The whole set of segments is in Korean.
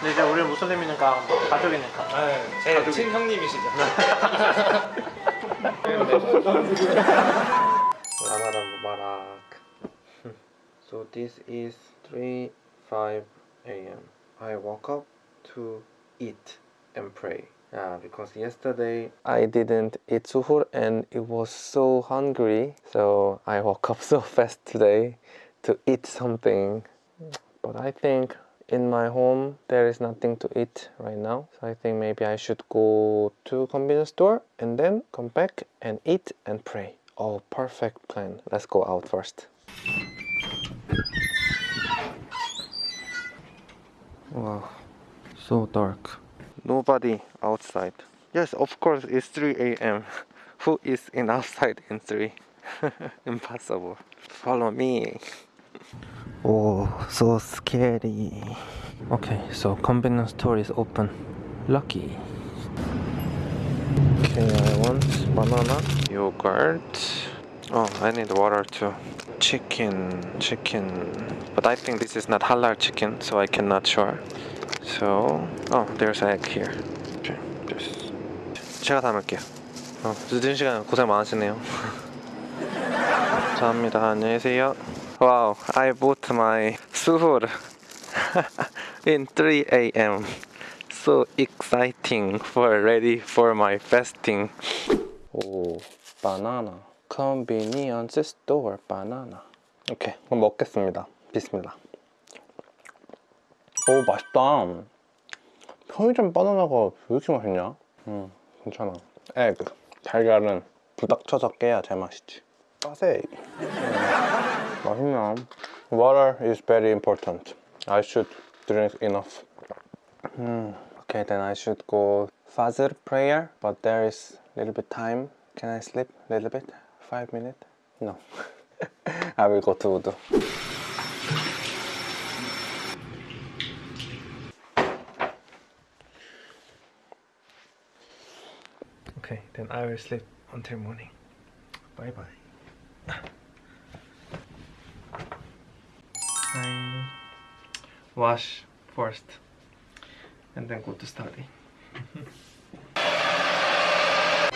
근데 이제 우리는 무슬림이니까 가족이니까. 제 친형님이시죠. Ramadan Mubarak. so this is 3 5 a.m. I woke up to eat and pray. Yeah, because yesterday I didn't eat suhoor and it was so hungry. So I woke up so fast today to eat something. But I think in my home there is nothing to eat right now. So I think maybe I should go to convenience store and then come back and eat and pray. Oh, perfect plan. Let's go out first. Wow, so dark. Nobody outside. Yes, of course, it's 3 a.m. Who is in outside in 3? Impossible. Follow me. Oh, so scary. Okay, so convenience store is open. Lucky. Okay, I want banana, yogurt. Oh, I need water too. Chicken, chicken. But I think this is not halal chicken, so I cannot sure. So, oh, there's egg here. Okay, just. 제가 담을게요. 어, 늦은 시간 고생 많으시네요. 감사합니다. 안녕히 계세요. Wow, I bought my suhoor in 3 a.m. So exciting for ready for my fasting. 오, 바나나. Convenience store banana. 오케이, 그럼 먹겠습니다. 비스밀라. 오, 맛있다. 편의점 바나나가 왜 이렇게 맛있냐? 음, 괜찮아. 에그. 달걀은 부닥쳐서 깨야 제맛이지. 빠세. But you know, water is very important. I should drink enough. Hmm, okay, then I should go further prayer, but there is a little bit time. Can I sleep a little bit? Five minutes? No. I will go to Udo. Okay, then I will sleep until morning. Bye bye. Wash first and then go to study.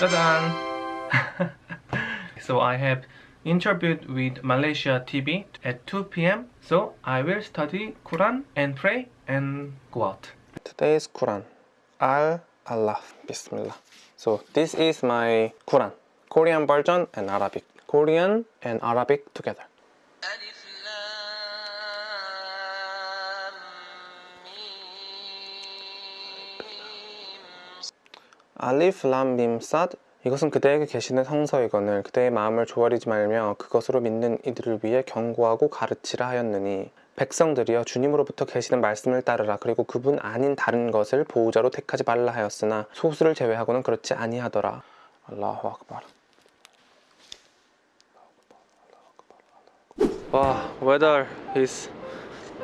짜잔! so I have interviewed with Malaysia TV at 2 p.m. So I will study Quran and pray and go out. Today's Quran. Al Allah. Bismillah. So this is my Quran. Korean version and Arabic. Korean and Arabic together. 알리프 람밈 사드 이것은 그대에게 계시는 성서이거늘 그대의 마음을 조아리지 말며 그것으로 믿는 이들을 위해 경고하고 가르치라 하였느니 백성들이여 주님으로부터 계시는 말씀을 따르라. 그리고 그분 아닌 다른 것을 보호자로 택하지 말라 하였으나 소수를 제외하고는 그렇지 아니하더라. 알라후 악발 와 weather is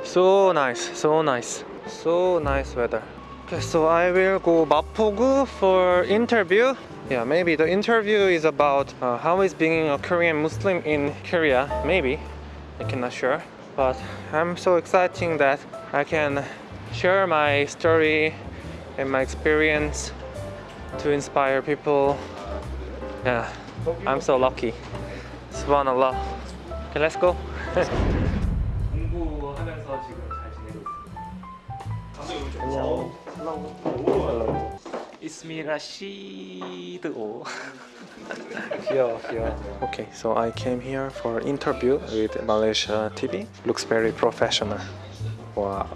so nice so nice so nice weather Okay, so I will go Mapogu for interview. Yeah, maybe the interview is about uh, how is being a Korean Muslim in Korea. Maybe I cannot sure, but I'm so exciting that I can share my story and my experience to inspire people. Yeah, I'm so lucky. Subhanallah. Okay, let's go. Hello. Hello. It's me Rashid. here, here. Okay, so I came here for interview with Malaysia TV. Looks very professional. Wow.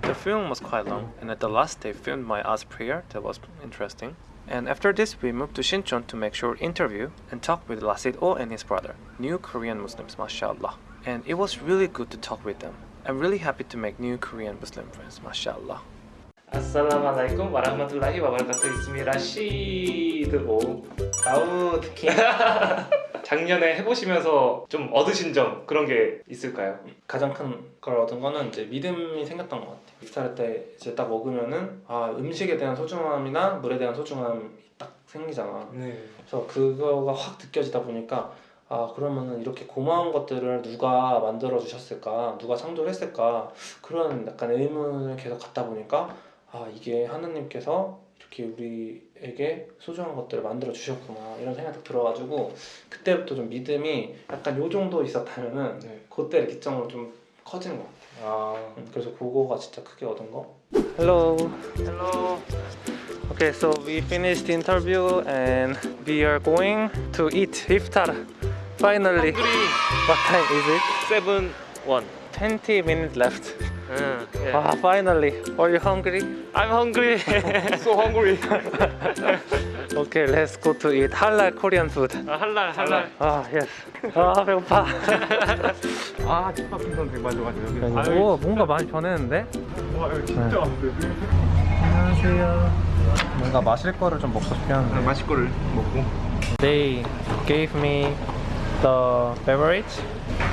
The film was quite long, and at the last day, filmed my ass prayer. That was interesting. And after this, we moved to Shincheon to make short interview and talk with Lasid Oh and his brother, new Korean Muslims, mashallah. And it was really good to talk with them. I'm really happy to make new Korean Muslim friends, mashallah. 아살라말라이쿰 와라흐마툴라히 와바라카투 이스미라 시드오. 다우드키. 작년에 해보시면서 좀 얻으신 점 그런 게 있을까요? 가장 큰 걸 얻은 거는 이제 믿음이 생겼던 것 같아요. 이프타르 때 이제 딱 먹으면은 아 음식에 대한 소중함이나 물에 대한 소중함이 딱 생기잖아. 네. 그래서 그거가 확 느껴지다 보니까 아 그러면은 이렇게 고마운 것들을 누가 만들어 주셨을까 누가 창조를 했을까 그런 약간 의문을 계속 갖다 보니까 아 이게 하나님께서 이렇게 우리에게 소중한 것들을 만들어 주셨구나 이런 생각이 들어가지고 그때부터 좀 믿음이 약간 요 정도 있었다면은 네. 그때 기점으로 좀 커지는 것 같아요 아 음, 그래서 그거가 진짜 크게 얻은 거 Hello Hello Okay so we finished the interview and we are going to eat iftar finally What time is it? 세븐 원20 minutes left 응 예. Ah finally Are you hungry? I'm hungry so hungry Okay let's go to eat halal Korean food 아, 할랄 할랄 아 yes 아 배고파 아 집밥김 선생 맞아 맞아 여기 오 뭔가 많이 변했는데? 와 여기 진짜 많은데 안녕하세요 뭔가 마실 거를 좀 먹고 싶긴 한데 마실 거를 먹고 They gave me the beverage,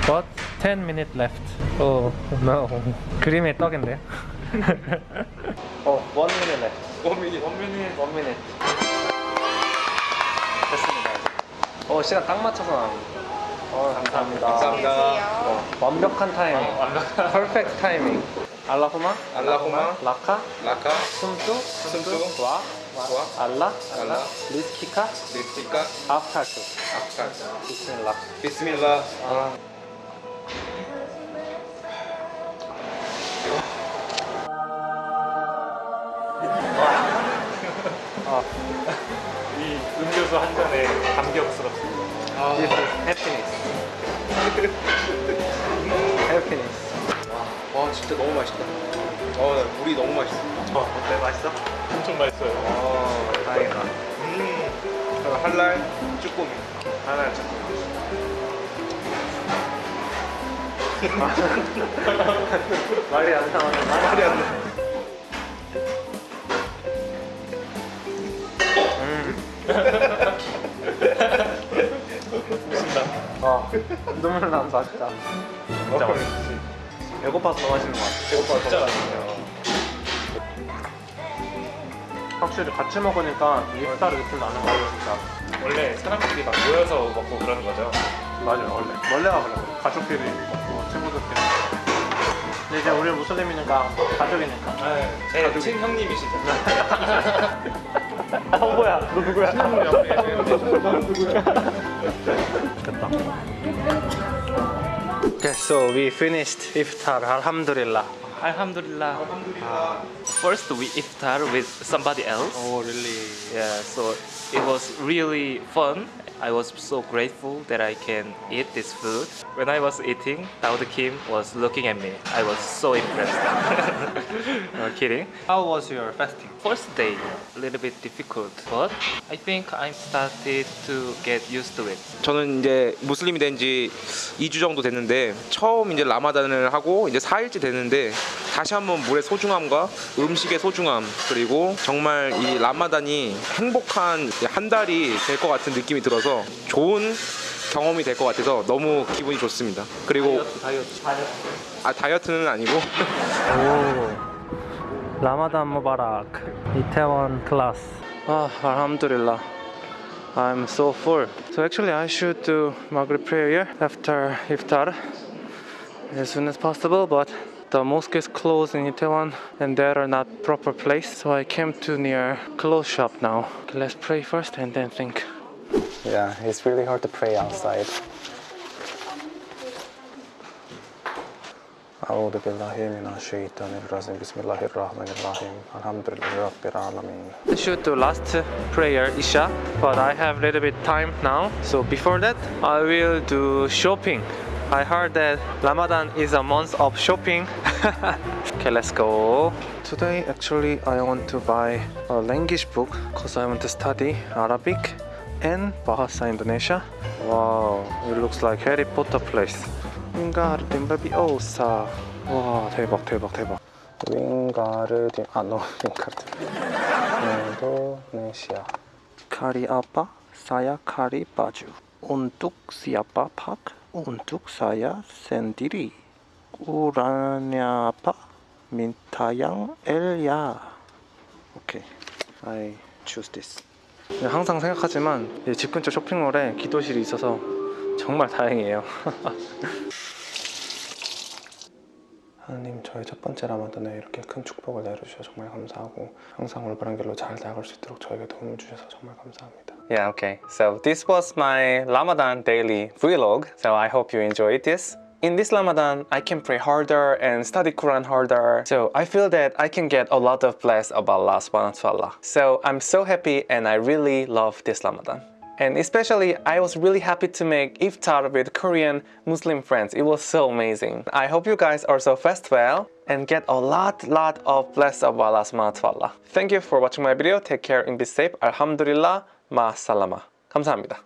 but 10 minutes left. Oh no. 그림의 떡인데요? 어, 1 minute left. 원민이 원민이 1 minute. 됐습니다. 어, 시간 딱 맞춰서 나옵니다. 어, 감사합니다. 감사합니다 어, 완벽한 타이밍. Perfect 타이밍. 알라후마? 알라후마 라카? 라카 숨뚜? 숨뚜 와? 와 알라? 알라 리스키카? 리스티카 아프타크. 아프탈 비스밀라. 비스밀라 아. 이 음료수 한 잔에 감격스럽습니다 This is happiness. happiness. 와 진짜 너무 맛있다. 어 물이 너무 맛있어. 어 어때 맛있어? 엄청 맛있어요 어, 다행이다. 음 할랄 쭈꾸미. 하나 좀 말이 안 나오네. 말이 안 나. 아, 눈물 난다, 진짜. 진짜 맛있지 배고파서 더 맛있는 것 같아. 배고파 진짜 맛있네요 확실히 같이 먹으니까 입살이 느낌 나는 거 같아, 진짜. 원래 사람들이 막 모여서 먹고 그러는 거죠 맞아요, 원래. 원래가 그래. 가족끼리 먹고, 친구들끼리. 근데 이제 우리 무슬림이니까, 가족이니까. 제 친형님이시죠 어, 뭐야? 너 누구야? Okay, so we finished iftar, alhamdulillah. Alhamdulillah. Alhamdulillah. First we iftar with somebody else. Oh really? Yeah, so it was really fun I was so grateful that I can eat this food. When I was eating, Daud Kim was looking at me. I was so impressed. no kidding. How was your fasting? First day, a little bit difficult, but I think I started to get used to it. 저는 이제 무슬림이 된 지 2주 정도 됐는데 처음 이제 라마단을 하고 이제 4일째 됐는데 다시 한번 물의 소중함과 음식의 소중함 그리고 정말 이 라마단이 행복한 한 달이 될 것 같은 느낌이 들어서 좋은 경험이 될 것 같아서 너무 기분이 좋습니다. 그리고 아 다이어트는 아니고 오, 라마단 무바락. 이태원 클래스. 아, alhamdulillah. I'm so full. So actually I should do Maghrib prayer after iftar as soon as possible, but the mosque is closed in Itaewon and there are not proper place. So I came to near clothes shop now. Okay, let's pray first and then think. Yeah, it's really hard to pray outside. أعوذ بالله من الشيطان الرجيم بسم الله الرحمن الرحيم الحمد لله رب العالمين I should do last prayer Isha, but I have little bit time now. So before that, I will do shopping. I heard that Ramadan is a month of shopping. okay, let's go. Today, actually, I want to buy a language book because I want to study Arabic and Bahasa Indonesia. Wow, it looks like Harry Potter place. Wingardium Leviosa. 와, 대박, 대박, 대박. 윙가르디 아 노 윙가르디 인도네시아 Kari apa saya kari baju untuk siapa pak Untuk saya sendiri ukurannya apa minta yang L ya 오케이. I choose this. 항상 생각하지만 이집 근처 쇼핑몰에 기도실이 있어서 정말 다행이에요. 하나님 저희 첫 번째 라마단에 이렇게 큰 축복을 내려주셔서 정말 감사하고 항상 올바른 길로 잘 나아갈 수 있도록 저에게 도움을 주셔서 정말 감사합니다. Yeah, okay. So this was my Ramadan daily vlog. So I hope you enjoyed this. In this Ramadan, I can pray harder and study Quran harder. So I feel that I can get a lot of bless of Allah subhanahu wa ta'ala. So I'm so happy and I really love this Ramadan. And especially, I was really happy to make iftar with Korean Muslim friends. It was so amazing. I hope you guys also fast well and get a lot, lot of bless of Allah subhanahu wa ta'ala. Thank you for watching my video. Take care and be safe. Alhamdulillah. Ma salama. 감사합니다.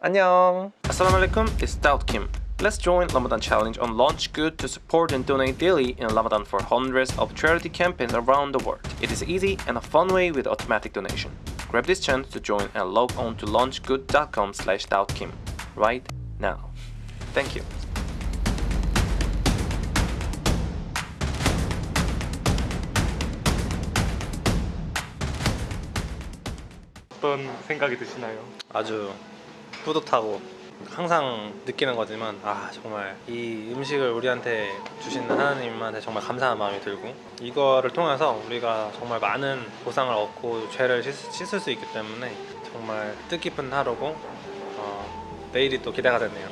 안녕. Assalamu alaikum, it's Daud Kim. Let's join Ramadan Challenge on Launch Good to support and donate daily in Ramadan for hundreds of charity campaigns around the world. It is easy and a fun way with automatic donation. Grab this chance to join and log on to launchgood.com slash Kim right now. Thank you. 어떤 생각이 드시나요? 아주 뿌듯하고 항상 느끼는 거지만 아 정말 이 음식을 우리한테 주신 하나님한테 정말 감사한 마음이 들고 이거를 통해서 우리가 정말 많은 보상을 얻고 죄를 씻, 씻을 수 있기 때문에 정말 뜻깊은 하루고 어, 내일이 또 기대가 되네요